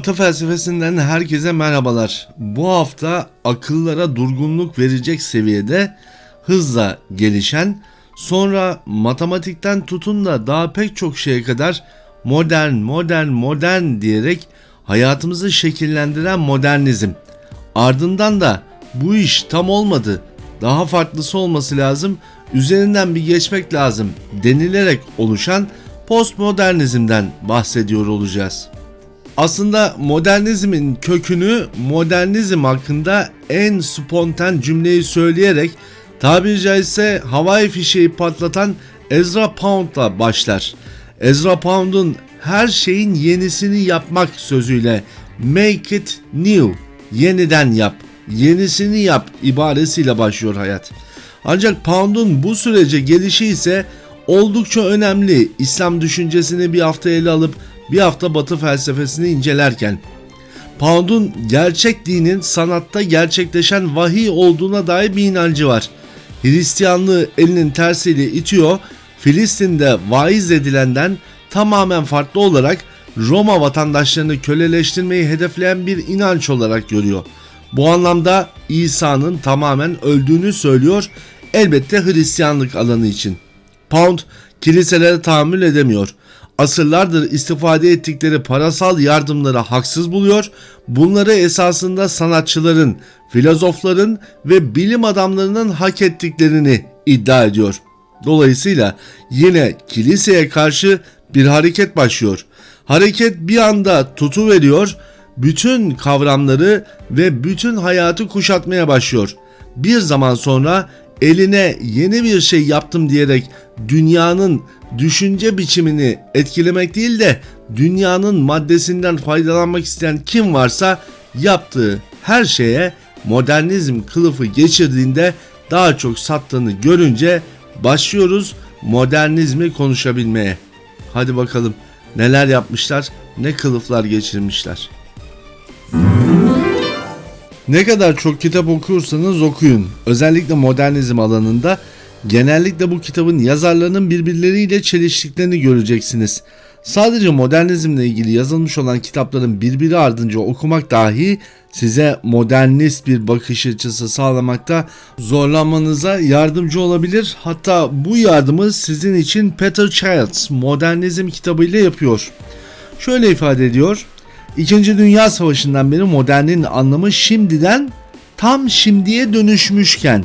Batı felsefesinden herkese merhabalar. Bu hafta akıllara durgunluk verecek seviyede hızla gelişen, sonra matematikten tutun da daha pek çok şeye kadar modern, modern, modern diyerek hayatımızı şekillendiren modernizm. Ardından da bu iş tam olmadı, daha farklısı olması lazım, üzerinden bir geçmek lazım denilerek oluşan postmodernizmden bahsediyor olacağız. Aslında modernizmin kökünü modernizm hakkında en spontan cümleyi söyleyerek tabiri caizse havai fişeği patlatan Ezra Pound'la başlar. Ezra Pound'un her şeyin yenisini yapmak sözüyle make it new, yeniden yap, yenisini yap ibaresiyle başlıyor hayat. Ancak Pound'un bu sürece gelişi ise oldukça önemli. İslam düşüncesini bir hafta ele alıp bir hafta batı felsefesini incelerken Pound'un gerçek dinin sanatta gerçekleşen vahiy olduğuna dair bir inancı var. Hristiyanlığı elinin tersiyle itiyor, Filistin'de vaiz edilenden tamamen farklı olarak Roma vatandaşlarını köleleştirmeyi hedefleyen bir inanç olarak görüyor. Bu anlamda İsa'nın tamamen öldüğünü söylüyor elbette Hristiyanlık alanı için. Pound kiliselere tahammül edemiyor asırlardır istifade ettikleri parasal yardımları haksız buluyor, bunları esasında sanatçıların, filozofların ve bilim adamlarının hak ettiklerini iddia ediyor. Dolayısıyla yine kiliseye karşı bir hareket başlıyor. Hareket bir anda tutu veriyor, bütün kavramları ve bütün hayatı kuşatmaya başlıyor. Bir zaman sonra eline yeni bir şey yaptım diyerek dünyanın düşünce biçimini etkilemek değil de dünyanın maddesinden faydalanmak isteyen kim varsa yaptığı her şeye modernizm kılıfı geçirdiğinde daha çok sattığını görünce başlıyoruz modernizmi konuşabilmeye. Hadi bakalım neler yapmışlar, ne kılıflar geçirmişler. Ne kadar çok kitap okursanız okuyun. Özellikle modernizm alanında genellikle bu kitabın yazarlarının birbirleriyle çeliştiklerini göreceksiniz. Sadece modernizmle ilgili yazılmış olan kitapların birbiri ardınca okumak dahi size modernist bir bakış açısı sağlamakta zorlanmanıza yardımcı olabilir. Hatta bu yardımı sizin için Peter Childs modernizm kitabıyla yapıyor. Şöyle ifade ediyor. İkinci Dünya Savaşı'ndan beri modernin anlamı şimdiden tam şimdiye dönüşmüşken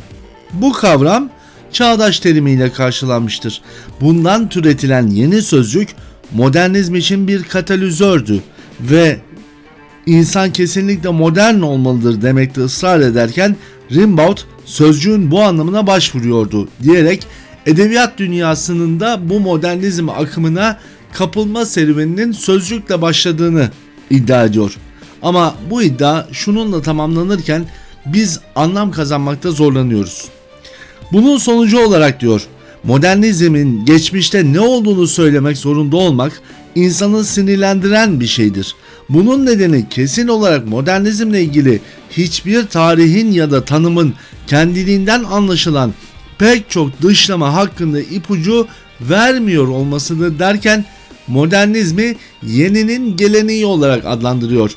bu kavram çağdaş terimiyle karşılanmıştır. Bundan türetilen yeni sözcük modernizm için bir katalizördü ve insan kesinlikle modern olmalıdır demekte ısrar ederken Rimbaud sözcüğün bu anlamına başvuruyordu diyerek edebiyat dünyasının da bu modernizm akımına kapılma serüveninin sözcükle başladığını iddia ediyor. Ama bu iddia şununla tamamlanırken biz anlam kazanmakta zorlanıyoruz. Bunun sonucu olarak diyor modernizmin geçmişte ne olduğunu söylemek zorunda olmak insanı sinirlendiren bir şeydir. Bunun nedeni kesin olarak modernizmle ilgili hiçbir tarihin ya da tanımın kendiliğinden anlaşılan pek çok dışlama hakkında ipucu vermiyor olmasıdır derken modernizmi yeninin geleneği olarak adlandırıyor.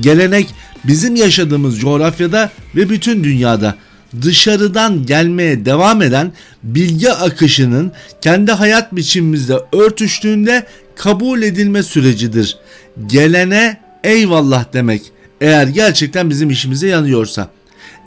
Gelenek bizim yaşadığımız coğrafyada ve bütün dünyada dışarıdan gelmeye devam eden bilgi akışının kendi hayat biçimimizde örtüştüğünde kabul edilme sürecidir. Gelene eyvallah demek eğer gerçekten bizim işimize yanıyorsa.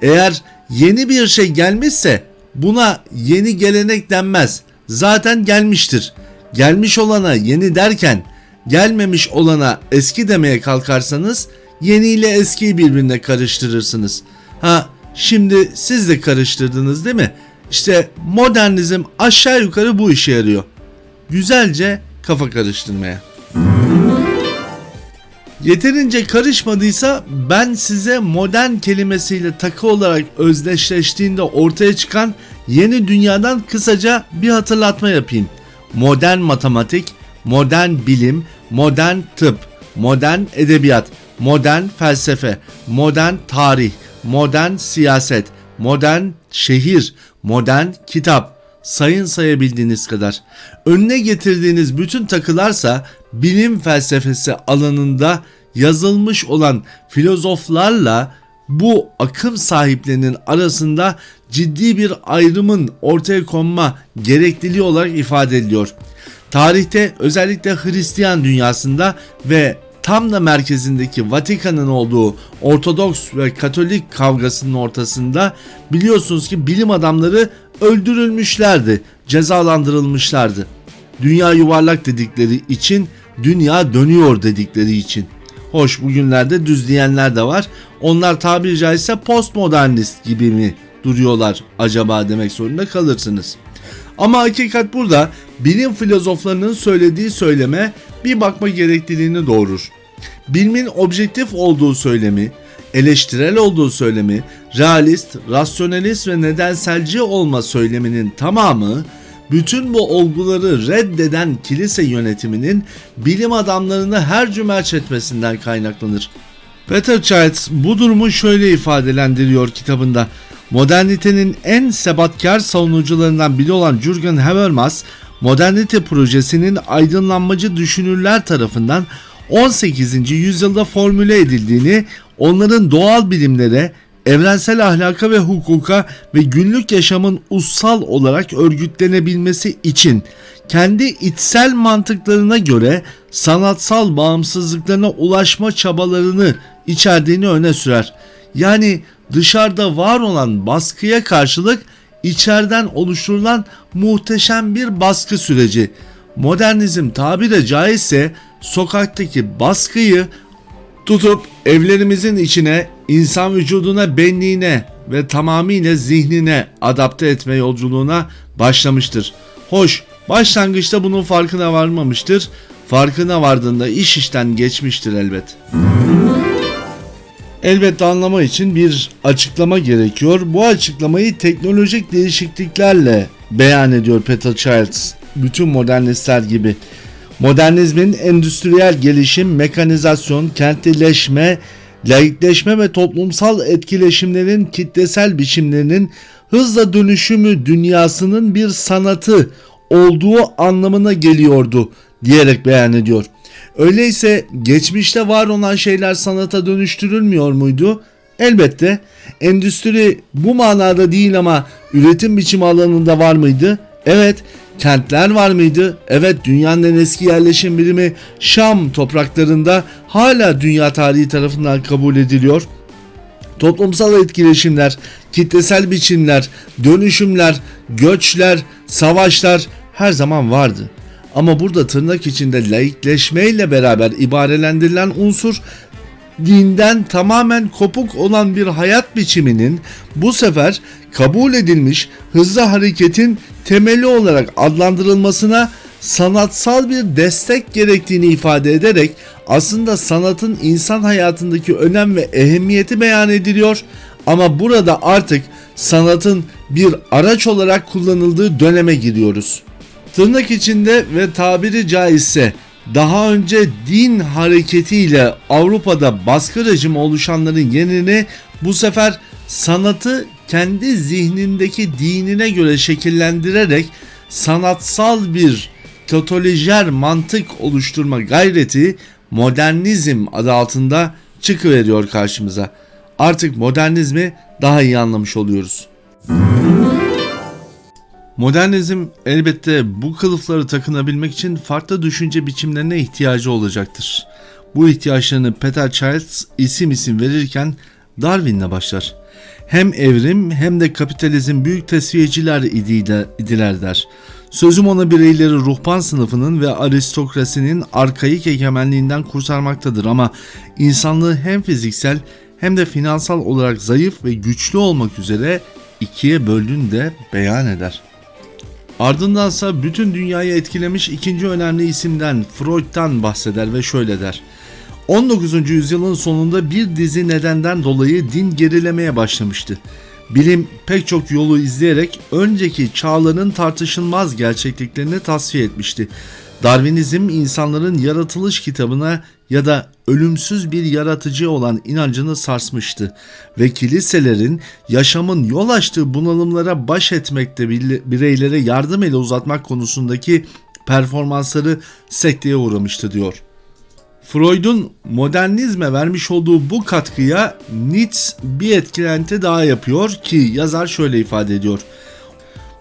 Eğer yeni bir şey gelmişse buna yeni gelenek denmez. Zaten gelmiştir. Gelmiş olana yeni derken gelmemiş olana eski demeye kalkarsanız yeni ile eskiyi birbirine karıştırırsınız. Ha Şimdi siz de karıştırdınız değil mi? İşte modernizm aşağı yukarı bu işe yarıyor. Güzelce kafa karıştırmaya. Yeterince karışmadıysa ben size modern kelimesiyle takı olarak özdeşleştiğinde ortaya çıkan yeni dünyadan kısaca bir hatırlatma yapayım. Modern matematik, modern bilim, modern tıp, modern edebiyat, modern felsefe, modern tarih, modern siyaset, modern şehir, modern kitap, sayın sayabildiğiniz kadar. Önüne getirdiğiniz bütün takılarsa bilim felsefesi alanında yazılmış olan filozoflarla bu akım sahiplerinin arasında ciddi bir ayrımın ortaya konma gerekliliği olarak ifade ediliyor. Tarihte özellikle Hristiyan dünyasında ve tam da merkezindeki Vatikan'ın olduğu Ortodoks ve Katolik kavgasının ortasında biliyorsunuz ki bilim adamları öldürülmüşlerdi, cezalandırılmışlardı. Dünya yuvarlak dedikleri için, dünya dönüyor dedikleri için. Hoş bugünlerde düz diyenler de var. Onlar tabiri caizse postmodernist gibi mi duruyorlar acaba demek zorunda kalırsınız. Ama hakikat burada bilim filozoflarının söylediği söyleme bir bakma gerekliliğini doğurur. Bilimin objektif olduğu söylemi, eleştirel olduğu söylemi, realist, rasyonelist ve nedenselci olma söyleminin tamamı bütün bu olguları reddeden kilise yönetiminin bilim adamlarını her cümerç etmesinden kaynaklanır. Peter Childs bu durumu şöyle ifadelendiriyor kitabında. Modernitenin en sebatkar savunucularından biri olan Jürgen Habermas, modernite projesinin aydınlanmacı düşünürler tarafından 18. yüzyılda formüle edildiğini, onların doğal bilimlere, evrensel ahlaka ve hukuka ve günlük yaşamın ussal olarak örgütlenebilmesi için kendi içsel mantıklarına göre sanatsal bağımsızlıklarına ulaşma çabalarını içerdiğini öne sürer. Yani dışarıda var olan baskıya karşılık içeriden oluşturulan muhteşem bir baskı süreci. Modernizm tabire caizse sokaktaki baskıyı tutup evlerimizin içine, insan vücuduna, benliğine ve tamamıyla zihnine adapte etme yolculuğuna başlamıştır. Hoş, başlangıçta bunun farkına varmamıştır. Farkına vardığında iş işten geçmiştir elbet. Elbette anlama için bir açıklama gerekiyor. Bu açıklamayı teknolojik değişikliklerle beyan ediyor Peter Childs. Bütün modernistler gibi. Modernizmin endüstriyel gelişim, mekanizasyon, kentlileşme, laikleşme ve toplumsal etkileşimlerin kitlesel biçimlerinin hızla dönüşümü dünyasının bir sanatı olduğu anlamına geliyordu diyerek beyan ediyor. Öyleyse geçmişte var olan şeyler sanata dönüştürülmüyor muydu? Elbette endüstri bu manada değil ama üretim biçimi alanında var mıydı? Evet. Kentler var mıydı? Evet dünyanın en eski yerleşim birimi Şam topraklarında hala dünya tarihi tarafından kabul ediliyor. Toplumsal etkileşimler, kitlesel biçimler, dönüşümler, göçler, savaşlar her zaman vardı. Ama burada tırnak içinde laikleşmeyle beraber ibarelendirilen unsur dinden tamamen kopuk olan bir hayat biçiminin bu sefer kabul edilmiş hızlı hareketin temeli olarak adlandırılmasına sanatsal bir destek gerektiğini ifade ederek aslında sanatın insan hayatındaki önem ve ehemmiyeti beyan ediliyor ama burada artık sanatın bir araç olarak kullanıldığı döneme giriyoruz. Tırnak içinde ve tabiri caizse daha önce din hareketiyle Avrupa'da baskı rejimi oluşanların yerini bu sefer sanatı kendi zihnindeki dinine göre şekillendirerek sanatsal bir totalijer mantık oluşturma gayreti modernizm adı altında çıkıveriyor karşımıza. Artık modernizmi daha iyi anlamış oluyoruz. Modernizm elbette bu kılıfları takınabilmek için farklı düşünce biçimlerine ihtiyacı olacaktır. Bu ihtiyaçlarını Peter Childs isim isim verirken Darwin'le başlar. Hem evrim hem de kapitalizm büyük tesviyeciler idiler der. Sözüm ona bireyleri ruhban sınıfının ve aristokrasinin arkaik egemenliğinden kurtarmaktadır ama insanlığı hem fiziksel hem de finansal olarak zayıf ve güçlü olmak üzere ikiye böldüğünü de beyan eder. Ardındansa bütün dünyayı etkilemiş ikinci önemli isimden Freud'dan bahseder ve şöyle der. 19. yüzyılın sonunda bir dizi nedenden dolayı din gerilemeye başlamıştı. Bilim pek çok yolu izleyerek önceki çağların tartışılmaz gerçekliklerini tasfiye etmişti. Darwinizm insanların yaratılış kitabına ya da ölümsüz bir yaratıcı olan inancını sarsmıştı ve kiliselerin yaşamın yol açtığı bunalımlara baş etmekte bireylere yardım ele uzatmak konusundaki performansları sekteye uğramıştı diyor. Freud'un modernizme vermiş olduğu bu katkıya Nietzsche bir etkilenti daha yapıyor ki yazar şöyle ifade ediyor.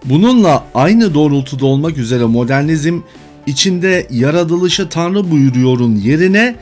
Bununla aynı doğrultuda olmak üzere modernizm içinde yaratılışı Tanrı buyuruyorun yerine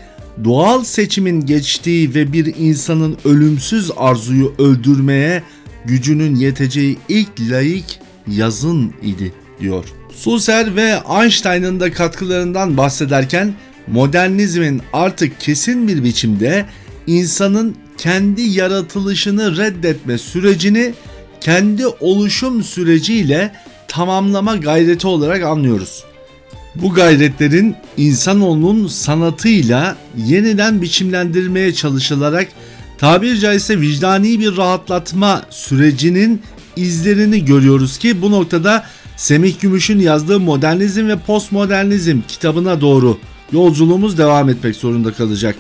doğal seçimin geçtiği ve bir insanın ölümsüz arzuyu öldürmeye gücünün yeteceği ilk laik yazın idi diyor. Husserl ve Einstein'ın da katkılarından bahsederken modernizmin artık kesin bir biçimde insanın kendi yaratılışını reddetme sürecini kendi oluşum süreciyle tamamlama gayreti olarak anlıyoruz. Bu gayretlerin insanoğlunun sanatıyla yeniden biçimlendirmeye çalışılarak tabiri caizse vicdani bir rahatlatma sürecinin izlerini görüyoruz ki bu noktada Semih Gümüş'ün yazdığı Modernizm ve Postmodernizm kitabına doğru yolculuğumuz devam etmek zorunda kalacak.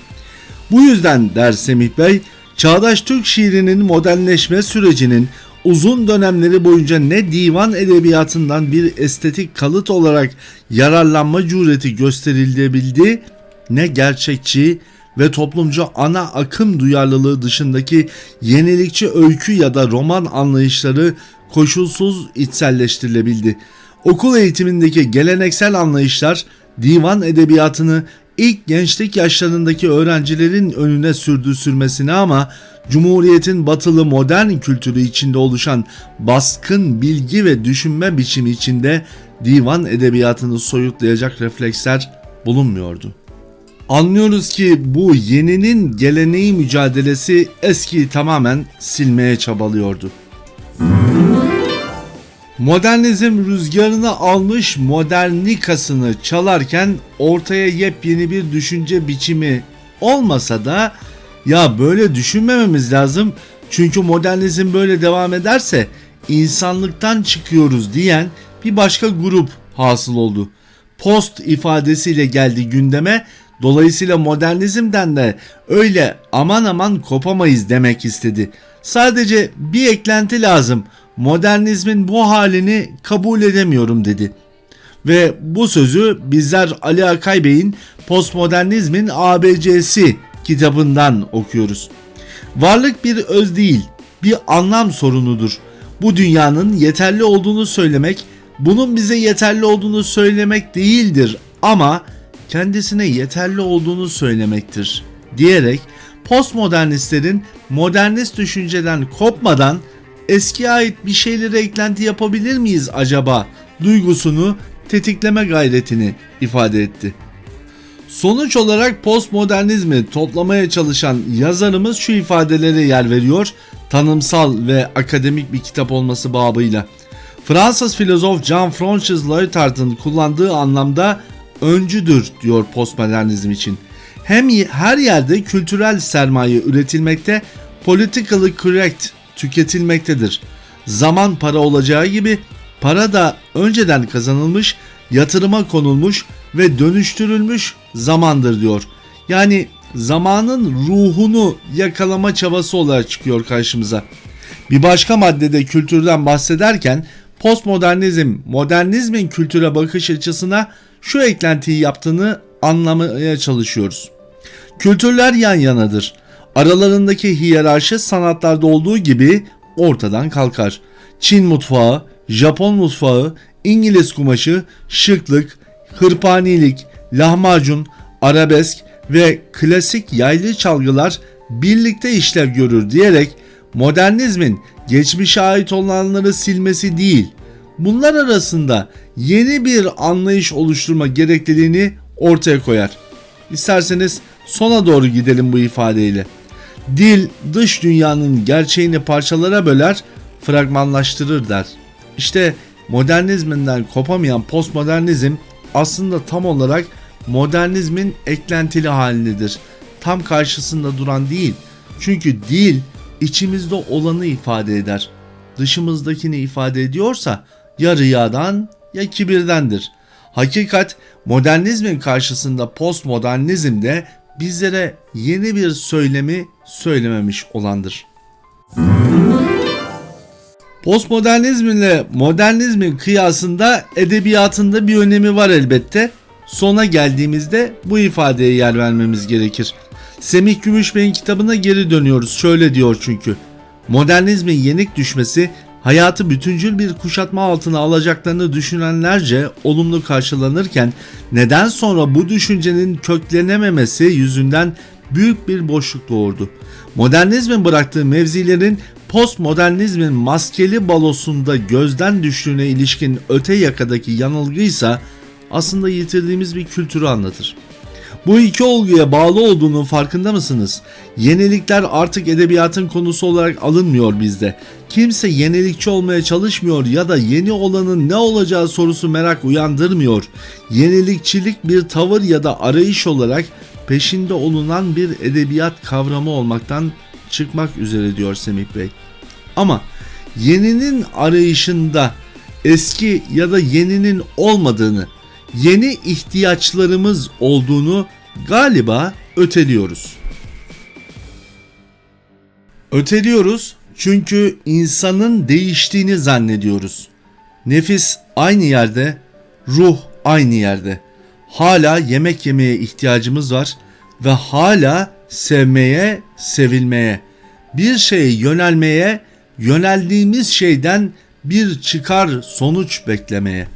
Bu yüzden der Semih Bey, çağdaş Türk şiirinin modernleşme sürecinin uzun dönemleri boyunca ne divan edebiyatından bir estetik kalıt olarak yararlanma cüreti gösterilebildi ne gerçekçi ve toplumcu ana akım duyarlılığı dışındaki yenilikçi öykü ya da roman anlayışları koşulsuz içselleştirilebildi. Okul eğitimindeki geleneksel anlayışlar divan edebiyatını ilk gençlik yaşlarındaki öğrencilerin önüne sürdü sürmesine ama Cumhuriyet'in batılı modern kültürü içinde oluşan baskın bilgi ve düşünme biçimi içinde divan edebiyatını soyutlayacak refleksler bulunmuyordu. Anlıyoruz ki bu yeninin geleneği mücadelesi eskiyi tamamen silmeye çabalıyordu. Modernizm rüzgarını almış modernikasını çalarken ortaya yepyeni bir düşünce biçimi olmasa da ya böyle düşünmememiz lazım çünkü modernizm böyle devam ederse insanlıktan çıkıyoruz diyen bir başka grup hasıl oldu. Post ifadesiyle geldi gündeme dolayısıyla modernizmden de öyle aman aman kopamayız demek istedi. Sadece bir eklenti lazım modernizmin bu halini kabul edemiyorum dedi. Ve bu sözü bizler Ali Akay Bey'in Postmodernizmin ABC'si kitabından okuyoruz. Varlık bir öz değil, bir anlam sorunudur. Bu dünyanın yeterli olduğunu söylemek, bunun bize yeterli olduğunu söylemek değildir ama kendisine yeterli olduğunu söylemektir diyerek postmodernistlerin modernist düşünceden kopmadan eskiye ait bir şeylere eklenti yapabilir miyiz acaba duygusunu tetikleme gayretini ifade etti. Sonuç olarak postmodernizmi toplamaya çalışan yazarımız şu ifadelere yer veriyor tanımsal ve akademik bir kitap olması babıyla. Fransız filozof Jean-Francois Lyotard'ın kullandığı anlamda öncüdür diyor postmodernizm için. Hem her yerde kültürel sermaye üretilmekte, politically correct tüketilmektedir. Zaman para olacağı gibi para da önceden kazanılmış, yatırıma konulmuş ve dönüştürülmüş zamandır diyor. Yani zamanın ruhunu yakalama çabası olarak çıkıyor karşımıza. Bir başka maddede kültürden bahsederken postmodernizm modernizmin kültüre bakış açısına şu eklentiyi yaptığını anlamaya çalışıyoruz. Kültürler yan yanadır. Aralarındaki hiyerarşi sanatlarda olduğu gibi ortadan kalkar. Çin mutfağı, Japon mutfağı, İngiliz kumaşı, şıklık, hırpanilik, lahmacun, arabesk ve klasik yaylı çalgılar birlikte işlev görür diyerek modernizmin geçmişe ait olanları silmesi değil, bunlar arasında yeni bir anlayış oluşturma gerekliliğini ortaya koyar. İsterseniz sona doğru gidelim bu ifadeyle. Dil dış dünyanın gerçeğini parçalara böler, fragmanlaştırır der. İşte modernizminden kopamayan postmodernizm aslında tam olarak modernizmin eklentili halindedir. Tam karşısında duran değil. Çünkü dil içimizde olanı ifade eder. Dışımızdakini ifade ediyorsa ya riyadan ya kibirdendir. Hakikat modernizmin karşısında postmodernizmde bizlere yeni bir söylemi söylememiş olandır. Postmodernizm ile modernizmin kıyasında edebiyatında bir önemi var elbette. Sona geldiğimizde bu ifadeye yer vermemiz gerekir. Semih Gümüşbey'in kitabına geri dönüyoruz. Şöyle diyor çünkü. Modernizmin yenik düşmesi hayatı bütüncül bir kuşatma altına alacaklarını düşünenlerce olumlu karşılanırken neden sonra bu düşüncenin köklenememesi yüzünden büyük bir boşluk doğurdu. Modernizmin bıraktığı mevzilerin postmodernizmin maskeli balosunda gözden düştüğüne ilişkin öte yakadaki yanılgıysa aslında yitirdiğimiz bir kültürü anlatır. Bu iki olguya bağlı olduğunun farkında mısınız? Yenilikler artık edebiyatın konusu olarak alınmıyor bizde. Kimse yenilikçi olmaya çalışmıyor ya da yeni olanın ne olacağı sorusu merak uyandırmıyor. Yenilikçilik bir tavır ya da arayış olarak peşinde olunan bir edebiyat kavramı olmaktan çıkmak üzere diyor Semih Bey. Ama yeninin arayışında eski ya da yeninin olmadığını, yeni ihtiyaçlarımız olduğunu galiba öteliyoruz. Öteliyoruz çünkü insanın değiştiğini zannediyoruz. Nefis aynı yerde, ruh aynı yerde. Hala yemek yemeye ihtiyacımız var ve hala sevmeye, sevilmeye, bir şeye yönelmeye, yöneldiğimiz şeyden bir çıkar sonuç beklemeye.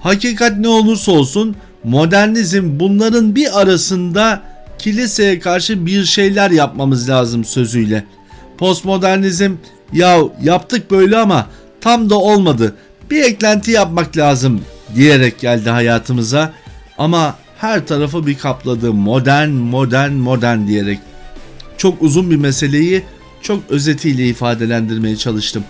Hakikat ne olursa olsun modernizm bunların bir arasında kiliseye karşı bir şeyler yapmamız lazım sözüyle. Postmodernizm ya yaptık böyle ama tam da olmadı. Bir eklenti yapmak lazım diyerek geldi hayatımıza ama her tarafı bir kapladı modern modern modern diyerek. Çok uzun bir meseleyi çok özetiyle ifadelendirmeye çalıştım.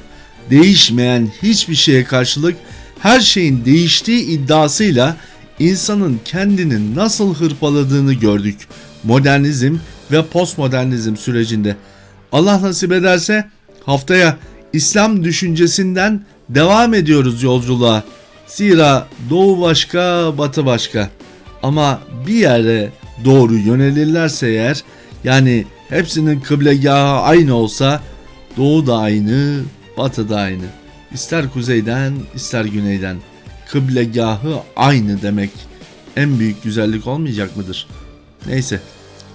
Değişmeyen hiçbir şeye karşılık her şeyin değiştiği iddiasıyla insanın kendini nasıl hırpaladığını gördük. Modernizm ve postmodernizm sürecinde. Allah nasip ederse haftaya İslam düşüncesinden devam ediyoruz yolculuğa. Zira doğu başka, batı başka. Ama bir yere doğru yönelirlerse eğer yani hepsinin kıblegahı aynı olsa doğu da aynı, batı da aynı. İster kuzeyden ister güneyden kıblegahı aynı demek en büyük güzellik olmayacak mıdır? Neyse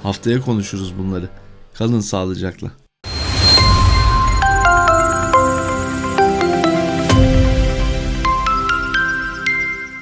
haftaya konuşuruz bunları. Kalın sağlıcakla.